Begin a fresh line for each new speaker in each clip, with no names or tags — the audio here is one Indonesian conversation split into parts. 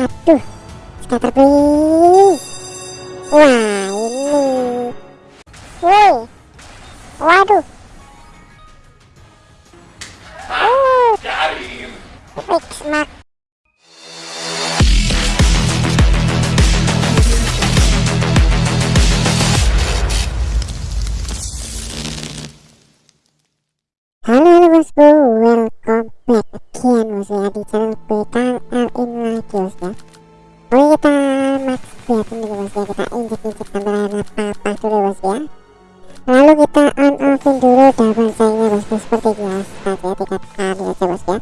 waduh scatter please wah ini. Woi. Waduh. Uh mak. Halo halo bosku, welcome back again bos ya di channel BKL Lalu kita on offin dulu double sayangnya bos ya, seperti biasa ya, tiga kali aja bos ya.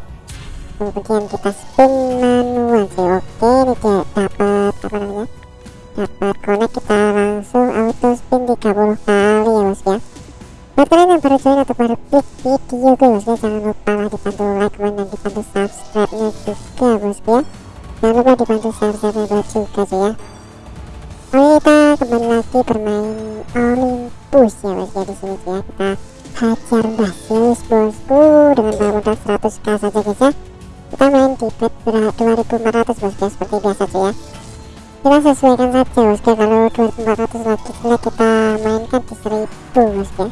Kemudian kita spin manual sih, oke ini dia. Dapat apa namanya? Dapat connect kita langsung auto spin 30 kali ya bos ya. Buat kalian yang baru join atau baru klik video gue bosku jangan lupa lah dibantu like, comment, dan dibantu subscribe nya juga bosku ya. Jangan lupa dibantu share-share nya juga cuy ya. Oke kita kembali lagi bermain Olympus ya bosku ya di sini ya. Kita hajar Basilis bosku dengan modal 100k saja guys ya. Kita main di bet berat 2400 bosku ya seperti biasa cuy ya. Kita sesuaikan saja bosku kalau 2400 lagi kita mainkan di 1000 bosku ya.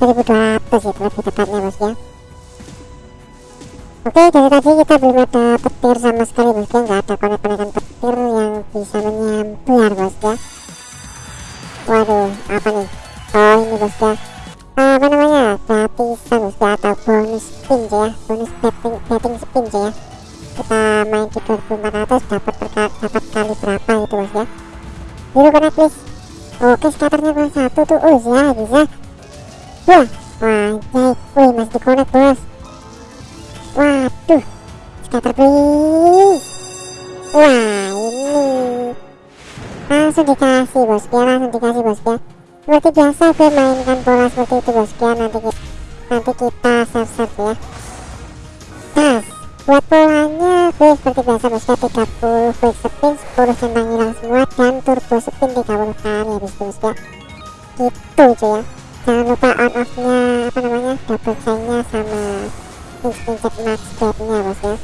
1200 itu lebih tepatnya bos ya. Oke dari tadi kita belum ada petir sama sekali bos ya. Nggak ada konek-konekan petir yang bisa menyambar bos ya. Waduh apa nih Ini bos ya apa namanya gratisan bos ya atau bonus spin ya bonus betting, betting spin ya kita main di 2400 dapat dapat kali berapa itu bos ya biru connect please oke skaternya bos satu tuh oh ya bisa Wah, wajay, wih masih dikonek bos Waduh, scatter please Wah ini Langsung dikasih bos ya, langsung dikasih bos ya Seperti biasa gue mainkan bola seperti itu bos. Ya Nanti, nanti kita save-save ya. Tas, buat polanya gue seperti biasa bos. Ya 30 quick spin, 10 centang hilang semua Dan turbo spin 30 kali habis itu bos ya. Gitu cuy ya. Jangan lupa on off nya apa namanya double chainnya sama injek max bednya bos ya.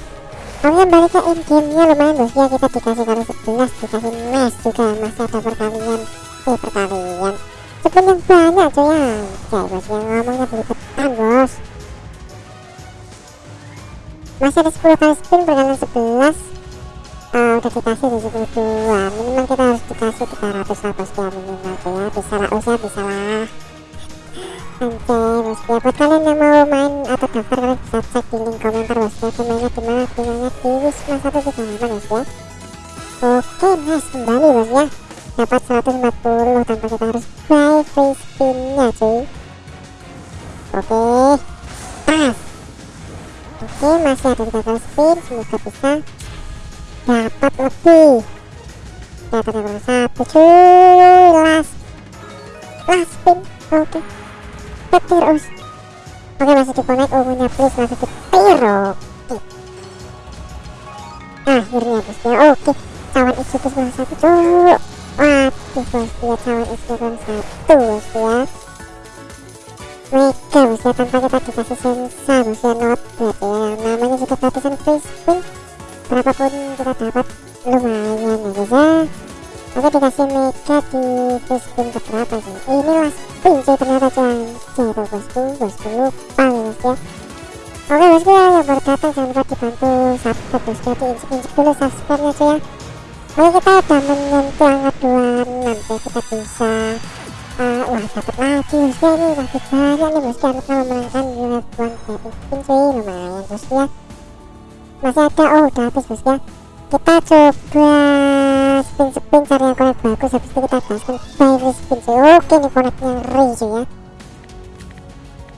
Kemudian balik ke in game nya lumayan bos ya. Kita dikasih kali 11 dikasih mes juga masih ada perkalian eh perkalian spin yang banyak cuy ya ya bos ya ngomongnya belibetan bos masih ada 10 kali spin perkalian 11 uh, udah dikasih 72 minimal kita harus dikasih 300 lah bos ya minimal tuh ya bisa lah usia bisa lah Oke bos ya buat kalian yang mau main atau daftar kalian bisa cek di link komentar bos ya mainnya di mana mainnya di wisma 138 bos ya oke nice kembali bos ya dapat 140 tanpa kita harus buy free spinnya cuy. Oke. Pas. Oke masih ada 3 kali spin semoga bisa dapat lebih. Dapat yang satu cuy. Last. Last spin. Oke. Petir us. Oke masih di connect ungunya please masih petir oke. Akhirnya bos ya oke. Cawan isi plus satu cuk ya cawan isi plus satu ya bos ya tanpa kita dikasih sensa ya not bad ya namanya juga gratisan free spin berapapun kita dapat lumayan ya guys ya Oke dikasih mega di free spin keberapa sih ini last spin cuy ternyata tuh bosku bosku lupa bos ya oke bosku ya yang baru datang jangan lupa dibantu. Subscribe bosku ya diinjek dulu subscribe nya cuy ya oke kita udah menyentuh angka 26 ya kita bisa uh, wah dapat lagi. Bosku ya ini lagi banyak nih bosku harus memenangkan unit one betting spin cuy lumayan bosku ya. Masih ada oh udah habis bosku ya. Kita coba spin-spin cari yang connect bagus habis itu kita gaskan by spin cuy oke nih connectnya ngeri cuy ya.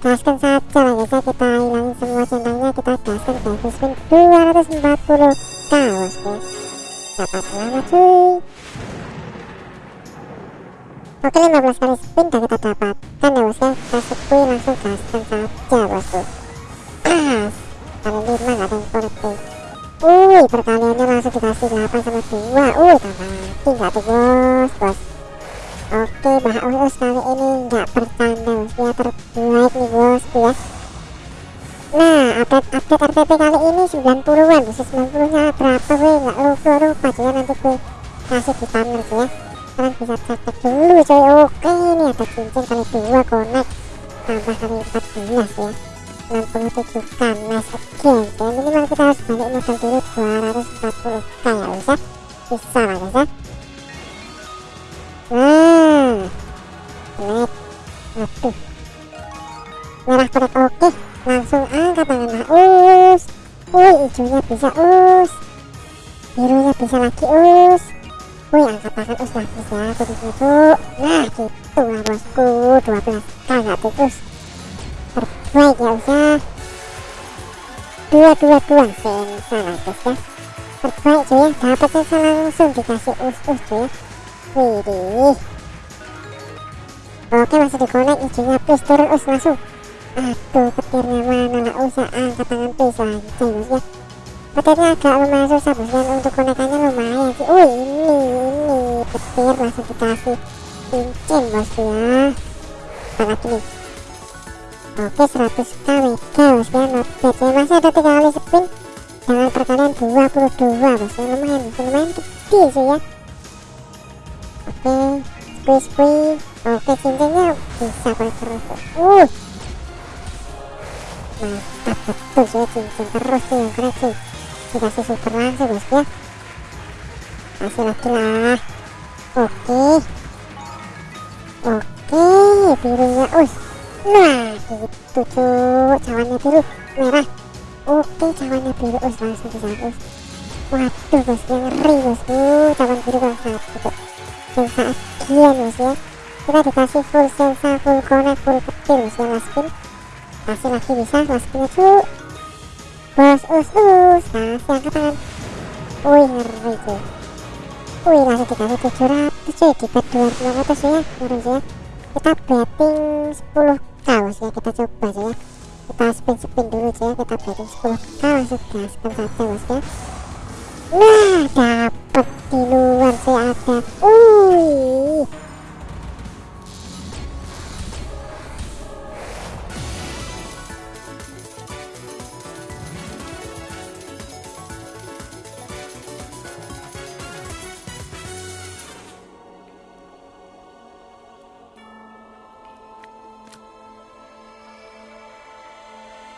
Gaskan saja lah guys ya. Kita hilangin semua centangnya kita gaskan by spin 240 k bosku oke 15 kali spin dan kita dapatkan ya bos ya? Kita sepui langsung gaskan saja bosku ah kali 5 gak ada yang cuy Wih, perkaliannya langsung dikasih 8 sama 2 Wih, tambah lagi nggak tuh bos, bos. Oke, bah Uus kali ini nggak bertanda bos Ya, terbaik nih bos ya Nah, update-update RTP kali ini 90-an, bisa 90-nya berapa gue nggak lupa lupa cuy ya nanti gue kasih di thumbnail cuy ya. Kalian bisa cek dulu cuy. Oke, ini ada cincin kali dua connect tambah kali 14 ya. 67 kan nice again cuy. Minimal kita harus balik modal dulu 240 k ya bisa lah guys ya. Nah, naik, aduh, merah perak oke langsung angkat tangan us wih hijaunya bisa us. Birunya bisa lagi us. Wih angkat tangan us lagi ya. Kudu gitu nah gitu lah bosku 12 kagak tikus terbaik ya us ya. Dua dua dua sensa lah guys ya. Terbaik cuy ya dapat sensa langsung dikasih us us cuy ya. Wih oke masih di connect hijaunya please turun us langsung aduh petirnya mana lah usah angkat tangan lagi bos ya. Petirnya agak lumayan susah bos. Dan untuk konekannya lumayan sih. Wih ini ini. Petir langsung dikasih cincin bos ya. Lagi nih oke 100 kwk bos ya. Not ya masih ada tiga kali spin. Dengan perkalian 22 bos ya. Lumayan lumayan gede sih ya. Oke squeeze squeeze. Oke cincinnya bisa terus uh mantap betul sih cincin terus sih yang keren sih. Dikasih super langsung bos ya. Kasih lagi lah. Oke. Oke birunya us. Nah gitu cuy cawannya biru merah. Oke cawannya biru us langsung bisa us. Waduh bosku ngeri bosku cawan biru kalau satu sensa agian bos ya. Kita dikasih full sensa full connect full petir bos ya last spin kasih lagi bisa masukin cu bos us us kasih angkat tangan wih ngeri cuy. Wih langsung dikasih 700 cuy di bet 200 ya ngeri ya. Kita betting 10 k ya kita coba aja ya. Kita spin spin dulu aja ya kita betting 10 k langsung gaskan saja bos ya. Nah dapet di luar sih ada. Wih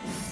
Yeah.